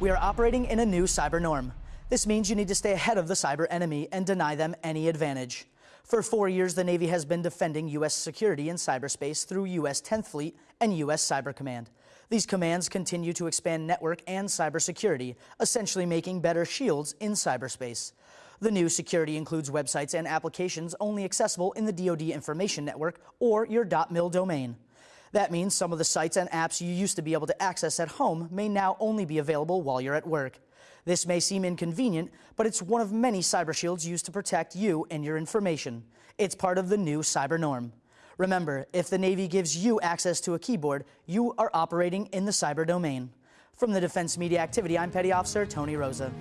We are operating in a new cyber norm. This means you need to stay ahead of the cyber enemy and deny them any advantage. For four years, the Navy has been defending U.S. security in cyberspace through U.S. 10th Fleet and U.S. Cyber Command. These commands continue to expand network and cybersecurity, essentially making better shields in cyberspace. The new security includes websites and applications only accessible in the DoD Information Network or your .mil domain. That means some of the sites and apps you used to be able to access at home may now only be available while you're at work. This may seem inconvenient, but it's one of many cyber shields used to protect you and your information. It's part of the new cyber norm. Remember, if the Navy gives you access to a keyboard, you are operating in the cyber domain. From the Defense Media Activity, I'm Petty Officer Tony Rosa.